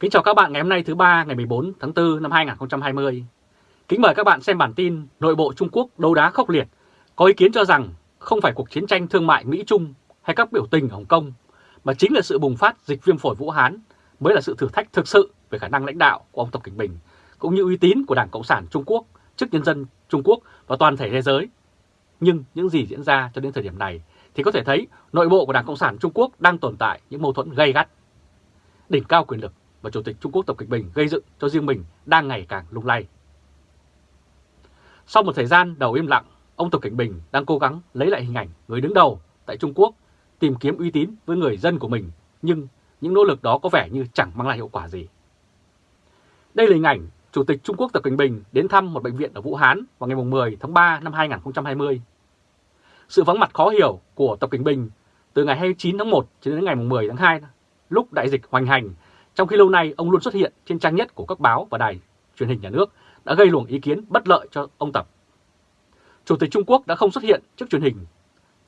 Kính chào các bạn ngày hôm nay thứ ba ngày 14 tháng 4 năm 2020. Kính mời các bạn xem bản tin nội bộ Trung Quốc đấu đá khốc liệt. Có ý kiến cho rằng không phải cuộc chiến tranh thương mại Mỹ-Trung hay các biểu tình ở Hồng Kông, mà chính là sự bùng phát dịch viêm phổi Vũ Hán mới là sự thử thách thực sự về khả năng lãnh đạo của ông Tập Cảnh Bình, cũng như uy tín của Đảng Cộng sản Trung Quốc trước nhân dân Trung Quốc và toàn thể thế giới. Nhưng những gì diễn ra cho đến thời điểm này thì có thể thấy nội bộ của Đảng Cộng sản Trung Quốc đang tồn tại những mâu thuẫn gay gắt. Đỉnh cao quyền lực và Chủ tịch Trung Quốc Tập Kịch Bình gây dựng cho riêng mình đang ngày càng lung lay. Sau một thời gian đầu im lặng, ông Tập Kịch Bình đang cố gắng lấy lại hình ảnh người đứng đầu tại Trung Quốc, tìm kiếm uy tín với người dân của mình, nhưng những nỗ lực đó có vẻ như chẳng mang lại hiệu quả gì. Đây là hình ảnh Chủ tịch Trung Quốc Tập Cận Bình đến thăm một bệnh viện ở Vũ Hán vào ngày 10 tháng 3 năm 2020. Sự vắng mặt khó hiểu của Tập Cận Bình từ ngày 29 tháng 1 cho đến ngày 10 tháng 2 lúc đại dịch hoành hành trong khi lâu nay ông luôn xuất hiện trên trang nhất của các báo và đài truyền hình nhà nước đã gây luồng ý kiến bất lợi cho ông Tập. Chủ tịch Trung Quốc đã không xuất hiện trước truyền hình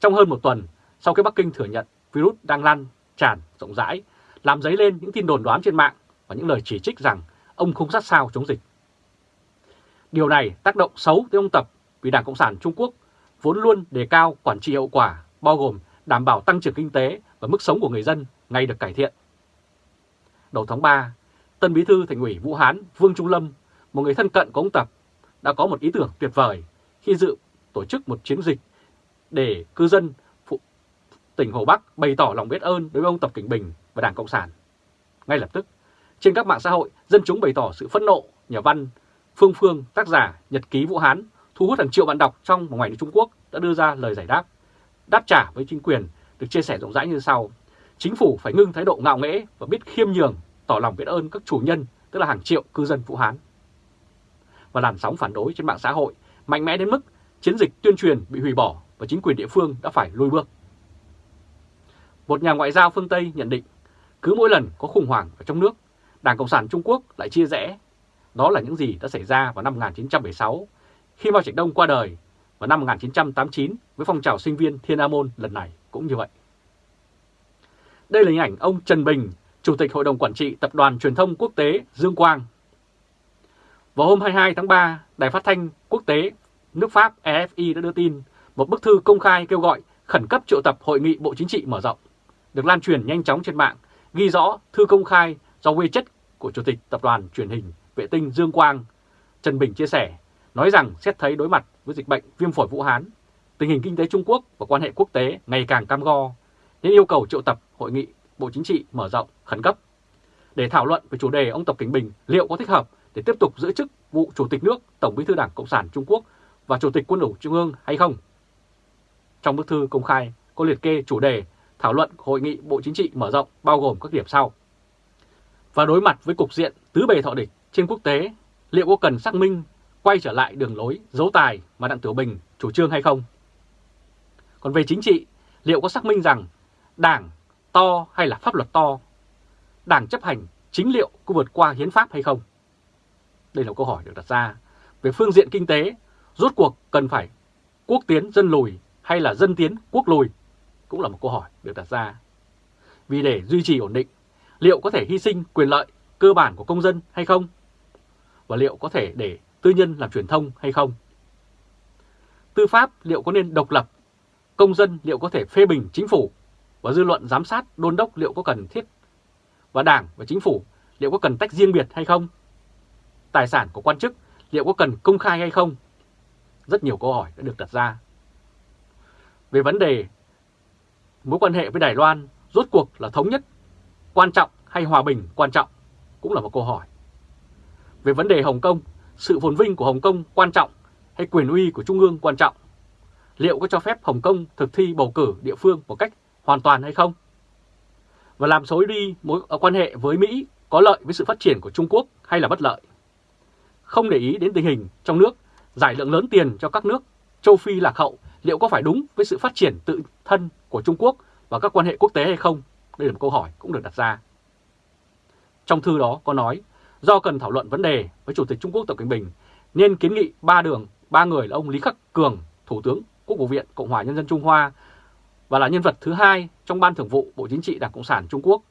trong hơn một tuần sau khi Bắc Kinh thừa nhận virus đang lan tràn rộng rãi, làm dấy lên những tin đồn đoán trên mạng và những lời chỉ trích rằng ông không sát sao chống dịch. Điều này tác động xấu tới ông Tập vì Đảng Cộng sản Trung Quốc vốn luôn đề cao quản trị hiệu quả, bao gồm đảm bảo tăng trưởng kinh tế và mức sống của người dân ngày được cải thiện đầu tháng 3, Tân Bí thư Thành ủy Vũ Hán Vương Trung Lâm, một người thân cận của ông Tập, đã có một ý tưởng tuyệt vời khi dự tổ chức một chiến dịch để cư dân phụ, tỉnh Hồ Bắc bày tỏ lòng biết ơn đối với ông Tập Cảnh Bình và Đảng Cộng sản. Ngay lập tức, trên các mạng xã hội, dân chúng bày tỏ sự phẫn nộ, nhà văn Phương Phương, tác giả Nhật ký Vũ Hán, thu hút hàng triệu bạn đọc trong và ngoài nước Trung Quốc đã đưa ra lời giải đáp. Đáp trả với chính quyền được chia sẻ rộng rãi như sau. Chính phủ phải ngưng thái độ ngạo nghễ và biết khiêm nhường, tỏ lòng biết ơn các chủ nhân, tức là hàng triệu cư dân Vũ Hán. Và làn sóng phản đối trên mạng xã hội mạnh mẽ đến mức chiến dịch tuyên truyền bị hủy bỏ và chính quyền địa phương đã phải lùi bước. Một nhà ngoại giao phương Tây nhận định, cứ mỗi lần có khủng hoảng ở trong nước, Đảng Cộng sản Trung Quốc lại chia rẽ. Đó là những gì đã xảy ra vào năm 1976, khi Mao Trạch Đông qua đời, và năm 1989 với phong trào sinh viên Thiên Amôn lần này cũng như vậy. Đây là hình ảnh ông Trần Bình, Chủ tịch Hội đồng Quản trị Tập đoàn Truyền thông Quốc tế Dương Quang. Vào hôm 22 tháng 3, Đài Phát thanh Quốc tế nước Pháp EFI đã đưa tin một bức thư công khai kêu gọi khẩn cấp triệu tập Hội nghị Bộ Chính trị mở rộng, được lan truyền nhanh chóng trên mạng, ghi rõ thư công khai do quê chất của Chủ tịch Tập đoàn Truyền hình Vệ tinh Dương Quang. Trần Bình chia sẻ, nói rằng xét thấy đối mặt với dịch bệnh viêm phổi Vũ Hán, tình hình kinh tế Trung Quốc và quan hệ quốc tế ngày càng cam go, nên yêu cầu triệu tập hội nghị Bộ Chính trị mở rộng khẩn cấp để thảo luận về chủ đề ông Tập Cảnh Bình liệu có thích hợp để tiếp tục giữ chức vụ Chủ tịch nước Tổng bí thư Đảng Cộng sản Trung Quốc và Chủ tịch Quân ủy Trung ương hay không. Trong bức thư công khai có liệt kê chủ đề thảo luận hội nghị Bộ Chính trị mở rộng bao gồm các điểm sau. Và đối mặt với cục diện tứ bề thọ địch trên quốc tế, liệu có cần xác minh quay trở lại đường lối dấu tài mà Đặng Tiểu Bình chủ trương hay không? Còn về chính trị, liệu có xác minh rằng Đảng to hay là pháp luật to? Đảng chấp hành chính liệu có vượt qua hiến pháp hay không? Đây là câu hỏi được đặt ra. Về phương diện kinh tế, rốt cuộc cần phải quốc tiến dân lùi hay là dân tiến quốc lùi? Cũng là một câu hỏi được đặt ra. Vì để duy trì ổn định, liệu có thể hy sinh quyền lợi cơ bản của công dân hay không? Và liệu có thể để tư nhân làm truyền thông hay không? Tư pháp liệu có nên độc lập? Công dân liệu có thể phê bình chính phủ và dư luận giám sát đôn đốc liệu có cần thiết và Đảng và Chính phủ liệu có cần tách riêng biệt hay không? Tài sản của quan chức liệu có cần công khai hay không? Rất nhiều câu hỏi đã được đặt ra. Về vấn đề mối quan hệ với Đài Loan rốt cuộc là thống nhất quan trọng hay hòa bình quan trọng cũng là một câu hỏi. Về vấn đề Hồng Kông, sự phồn vinh của Hồng Kông quan trọng hay quyền uy của Trung ương quan trọng? Liệu có cho phép Hồng Kông thực thi bầu cử địa phương một cách hoàn toàn hay không? Và làm xấu đi mối ờ, quan hệ với Mỹ có lợi với sự phát triển của Trung Quốc hay là bất lợi? Không để ý đến tình hình trong nước, giải lượng lớn tiền cho các nước châu Phi lạc hậu liệu có phải đúng với sự phát triển tự thân của Trung Quốc và các quan hệ quốc tế hay không? Đây là một câu hỏi cũng được đặt ra. Trong thư đó có nói, do cần thảo luận vấn đề với Chủ tịch Trung Quốc Tập Cận Bình, nên kiến nghị ba đường, ba người là ông Lý Khắc Cường, Thủ tướng Quốc vụ viện Cộng hòa Nhân dân Trung Hoa và là nhân vật thứ hai trong Ban Thường vụ Bộ Chính trị Đảng Cộng sản Trung Quốc.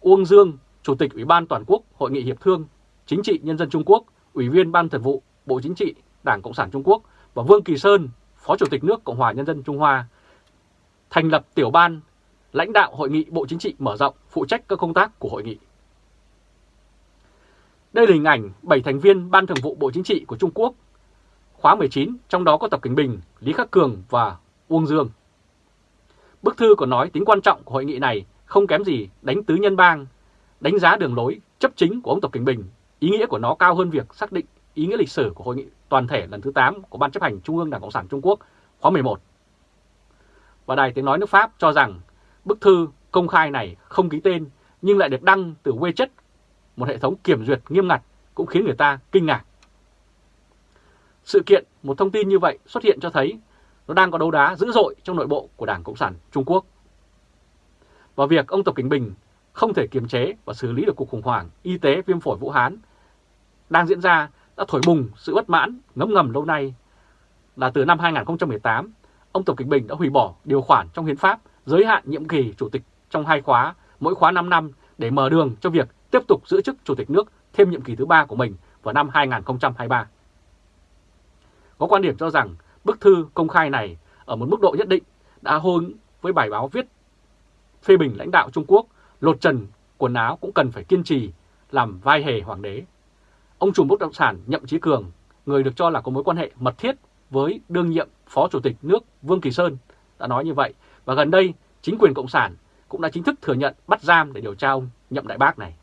Uông Dương, Chủ tịch Ủy ban Toàn quốc Hội nghị Hiệp thương Chính trị Nhân dân Trung Quốc, Ủy viên Ban Thường vụ Bộ Chính trị Đảng Cộng sản Trung Quốc và Vương Kỳ Sơn, Phó Chủ tịch nước Cộng hòa Nhân dân Trung Hoa, thành lập tiểu ban lãnh đạo Hội nghị Bộ Chính trị mở rộng phụ trách các công tác của hội nghị. Đây là hình ảnh 7 thành viên Ban Thường vụ Bộ Chính trị của Trung Quốc, khóa 19, trong đó có Tập Cảnh Bình, Lý Khắc Cường và Uông Dương. Bức thư còn nói tính quan trọng của hội nghị này không kém gì đánh tứ nhân bang, đánh giá đường lối chấp chính của ông Tập Cảnh Bình. Ý nghĩa của nó cao hơn việc xác định ý nghĩa lịch sử của hội nghị toàn thể lần thứ 8 của Ban chấp hành Trung ương Đảng Cộng sản Trung Quốc khóa 11. Và Đài Tiếng Nói nước Pháp cho rằng bức thư công khai này không ký tên nhưng lại được đăng từ WeChat, một hệ thống kiểm duyệt nghiêm ngặt cũng khiến người ta kinh ngạc. Sự kiện, một thông tin như vậy xuất hiện cho thấy nó đang có đấu đá dữ dội trong nội bộ của Đảng Cộng sản Trung Quốc. Và việc ông Tập Cảnh Bình không thể kiềm chế và xử lý được cuộc khủng hoảng y tế viêm phổi Vũ Hán đang diễn ra đã thổi bùng sự bất mãn ngấm ngầm lâu nay là từ năm 2018, ông Tập Cảnh Bình đã hủy bỏ điều khoản trong hiến pháp giới hạn nhiệm kỳ chủ tịch trong hai khóa, mỗi khóa 5 năm để mở đường cho việc tiếp tục giữ chức chủ tịch nước thêm nhiệm kỳ thứ ba của mình vào năm 2023. Có quan điểm cho rằng bức thư công khai này ở một mức độ nhất định đã hôn với bài báo viết phê bình lãnh đạo Trung Quốc, lột trần quần áo cũng cần phải kiên trì làm vai hề hoàng đế. Ông trùm bất động sản Nhậm Chí Cường, người được cho là có mối quan hệ mật thiết với đương nhiệm Phó Chủ tịch nước Vương Kỳ Sơn, đã nói như vậy. Và gần đây, chính quyền Cộng sản cũng đã chính thức thừa nhận bắt giam để điều tra ông Nhậm Đại Bác này.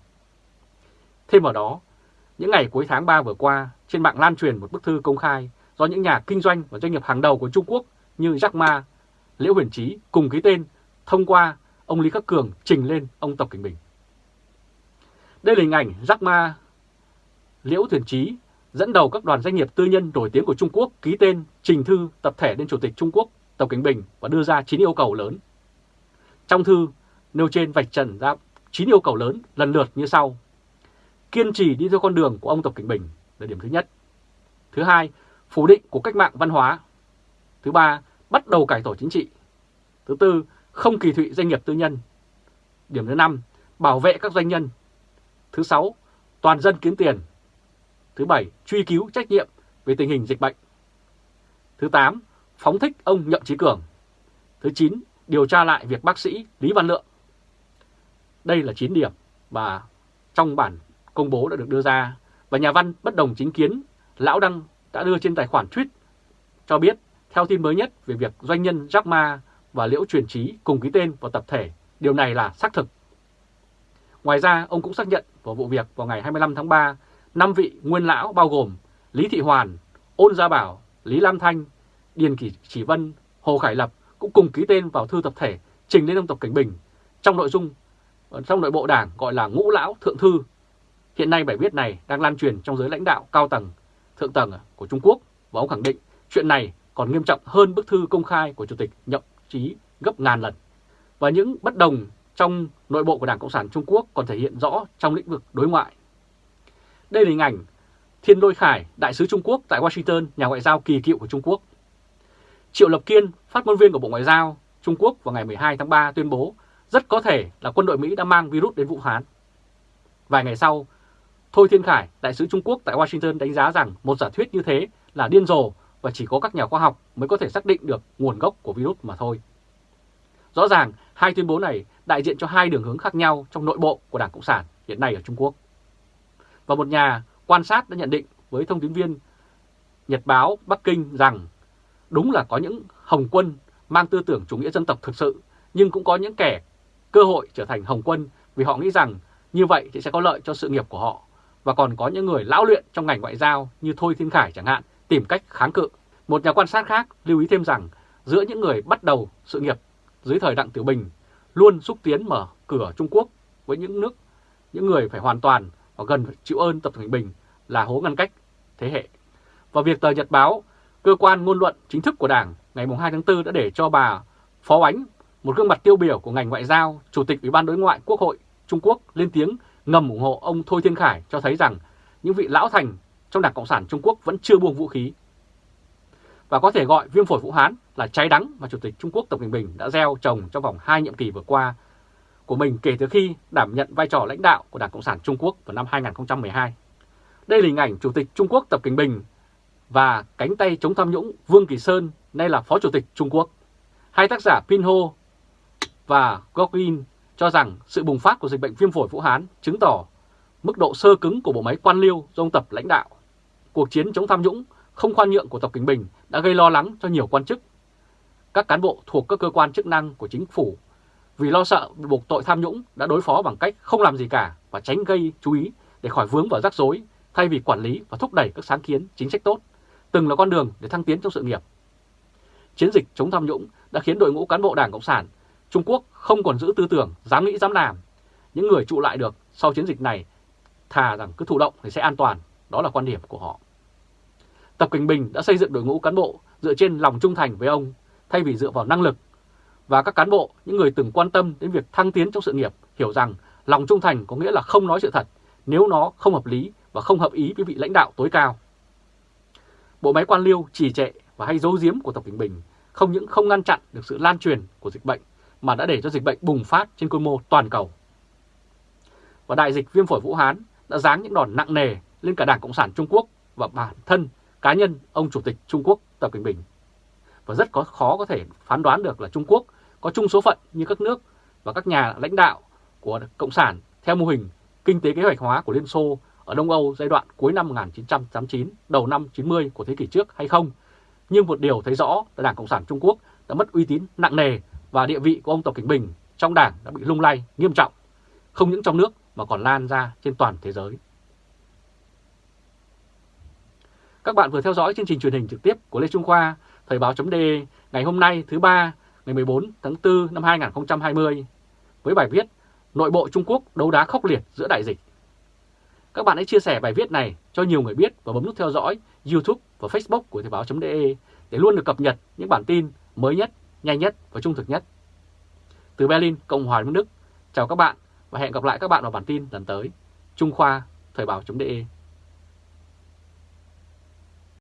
Thêm vào đó, những ngày cuối tháng 3 vừa qua, trên mạng lan truyền một bức thư công khai do những nhà kinh doanh và doanh nghiệp hàng đầu của Trung Quốc như Jack Ma, Liễu Huyền Trí cùng ký tên thông qua ông Lý Khắc Cường trình lên ông Tập Cảnh Bình. Đây là hình ảnh Jack Ma, Liễu Huyền Trí dẫn đầu các đoàn doanh nghiệp tư nhân nổi tiếng của Trung Quốc ký tên trình thư tập thể lên Chủ tịch Trung Quốc Tập Cảnh Bình và đưa ra 9 yêu cầu lớn. Trong thư nêu trên vạch trần ra 9 yêu cầu lớn lần lượt như sau. Kiên trì đi theo con đường của ông Tập Cảnh Bình là điểm thứ nhất. Thứ hai, phủ định của cách mạng văn hóa. Thứ ba, bắt đầu cải tổ chính trị. Thứ tư, không kỳ thị doanh nghiệp tư nhân. Điểm thứ năm, bảo vệ các doanh nhân. Thứ sáu, toàn dân kiếm tiền. Thứ bảy, truy cứu trách nhiệm về tình hình dịch bệnh. Thứ tám, phóng thích ông Nhậm Chí Cường. Thứ chín, điều tra lại việc bác sĩ Lý Văn Lượng. Đây là 9 điểm mà trong bản công bố đã được đưa ra và nhà văn bất đồng chính kiến Lão Đăng đã đưa trên tài khoản tweet cho biết theo tin mới nhất về việc doanh nhân Jack Ma và Liễu Truyền Trí cùng ký tên vào tập thể, điều này là xác thực. Ngoài ra, ông cũng xác nhận vào vụ việc vào ngày 25 tháng 3, năm vị nguyên lão bao gồm Lý Thị Hoàn, Ôn Gia Bảo, Lý Lam Thanh, Điền Kỳ Chỉ Vân, Hồ Khải Lập cũng cùng ký tên vào thư tập thể trình lên ông Tập Cảnh Bình trong nội dung ờ, trong nội bộ đảng gọi là ngũ lão thượng thư. Hiện nay bài viết này đang lan truyền trong giới lãnh đạo cao tầng, thượng tầng à, của Trung Quốc và ông khẳng định chuyện này còn nghiêm trọng hơn bức thư công khai của Chủ tịch Nhậm Chí gấp ngàn lần. Và những bất đồng trong nội bộ của Đảng Cộng sản Trung Quốc còn thể hiện rõ trong lĩnh vực đối ngoại. Đây là hình ảnh Thiên Đôi Khải, đại sứ Trung Quốc tại Washington, nhà ngoại giao kỳ cựu của Trung Quốc. Triệu Lập Kiên, phát ngôn viên của Bộ Ngoại giao Trung Quốc vào ngày 12 tháng 3 tuyên bố rất có thể là quân đội Mỹ đã mang virus đến Vũ Hán. Vài ngày sau, Thôi Thiên Khải, đại sứ Trung Quốc tại Washington đánh giá rằng một giả thuyết như thế là điên rồ và chỉ có các nhà khoa học mới có thể xác định được nguồn gốc của virus mà thôi. Rõ ràng, hai tuyên bố này đại diện cho hai đường hướng khác nhau trong nội bộ của Đảng Cộng sản hiện nay ở Trung Quốc. Và một nhà quan sát đã nhận định với thông tin viên Nhật báo Bắc Kinh rằng đúng là có những Hồng quân mang tư tưởng chủ nghĩa dân tộc thực sự, nhưng cũng có những kẻ cơ hội trở thành Hồng quân vì họ nghĩ rằng như vậy thì sẽ có lợi cho sự nghiệp của họ. Và còn có những người lão luyện trong ngành ngoại giao như Thôi Thiên Khải chẳng hạn tìm cách kháng cự. Một nhà quan sát khác lưu ý thêm rằng giữa những người bắt đầu sự nghiệp dưới thời Đặng Tiểu Bình luôn xúc tiến mở cửa Trung Quốc với những nước, những người phải hoàn toàn và gần chịu ơn Tập Thành Bình là hố ngăn cách thế hệ. Và việc tờ Nhật Báo, cơ quan ngôn luận chính thức của Đảng ngày 2 tháng 4 đã để cho bà Phó Ánh, một gương mặt tiêu biểu của ngành ngoại giao, Chủ tịch Ủy ban Đối ngoại Quốc hội Trung Quốc lên tiếng ngầm ủng hộ ông Thôi Thiên Khải cho thấy rằng những vị lão thành trong Đảng Cộng sản Trung Quốc vẫn chưa buông vũ khí. Và có thể gọi viêm phổi Vũ Hán là trái đắng mà Chủ tịch Trung Quốc Tập Cận Bình đã gieo trồng trong vòng hai nhiệm kỳ vừa qua, của mình kể từ khi đảm nhận vai trò lãnh đạo của Đảng Cộng sản Trung Quốc vào năm 2012. Đây là hình ảnh Chủ tịch Trung Quốc Tập Cận Bình và cánh tay chống tham nhũng Vương Kỳ Sơn, nay là Phó Chủ tịch Trung Quốc. Hai tác giả Pinho và Gokin cho rằng sự bùng phát của dịch bệnh viêm phổi Vũ Hán chứng tỏ mức độ sơ cứng của bộ máy quan liêu do ông Tập lãnh đạo. Cuộc chiến chống tham nhũng không khoan nhượng của Tập Kinh Bình đã gây lo lắng cho nhiều quan chức. Các cán bộ thuộc các cơ quan chức năng của chính phủ vì lo sợ buộc tội tham nhũng đã đối phó bằng cách không làm gì cả và tránh gây chú ý để khỏi vướng vào rắc rối thay vì quản lý và thúc đẩy các sáng kiến chính sách tốt, từng là con đường để thăng tiến trong sự nghiệp. Chiến dịch chống tham nhũng đã khiến đội ngũ cán bộ Đảng Cộng sản Trung Quốc không còn giữ tư tưởng dám nghĩ dám làm. Những người trụ lại được sau chiến dịch này thà rằng cứ thụ động thì sẽ an toàn, đó là quan điểm của họ. Tập Cảnh Bình đã xây dựng đội ngũ cán bộ dựa trên lòng trung thành với ông thay vì dựa vào năng lực. Và các cán bộ, những người từng quan tâm đến việc thăng tiến trong sự nghiệp hiểu rằng lòng trung thành có nghĩa là không nói sự thật nếu nó không hợp lý và không hợp ý với vị lãnh đạo tối cao. Bộ máy quan liêu trì trệ và hay giấu giếm của Tập Cảnh Bình không những không ngăn chặn được sự lan truyền của dịch bệnh mà đã để cho dịch bệnh bùng phát trên quy mô toàn cầu. Và đại dịch viêm phổi Vũ Hán đã giáng những đòn nặng nề lên cả Đảng Cộng sản Trung Quốc và bản thân cá nhân ông Chủ tịch Trung Quốc Tập Cận Bình. Và rất có khó có thể phán đoán được là Trung Quốc có chung số phận như các nước và các nhà lãnh đạo của Cộng sản theo mô hình kinh tế kế hoạch hóa của Liên Xô ở Đông Âu giai đoạn cuối năm 1989, đầu năm 90 của thế kỷ trước hay không. Nhưng một điều thấy rõ là Đảng Cộng sản Trung Quốc đã mất uy tín nặng nề và địa vị của ông Tập Cảnh Bình trong đảng đã bị lung lay nghiêm trọng, không những trong nước mà còn lan ra trên toàn thế giới. Các bạn vừa theo dõi chương trình truyền hình trực tiếp của Lê Trung Khoa, Thời báo.de ngày hôm nay thứ ba ngày 14 tháng 4 năm 2020 với bài viết Nội bộ Trung Quốc đấu đá khốc liệt giữa đại dịch. Các bạn hãy chia sẻ bài viết này cho nhiều người biết và bấm nút theo dõi YouTube và Facebook của Thời báo.de để luôn được cập nhật những bản tin mới nhất, nhanh nhất và trung thực nhất. Từ Berlin, Cộng hòa Đức, chào các bạn và hẹn gặp lại các bạn vào bản tin lần tới. Trung Khoa, Thời báo.de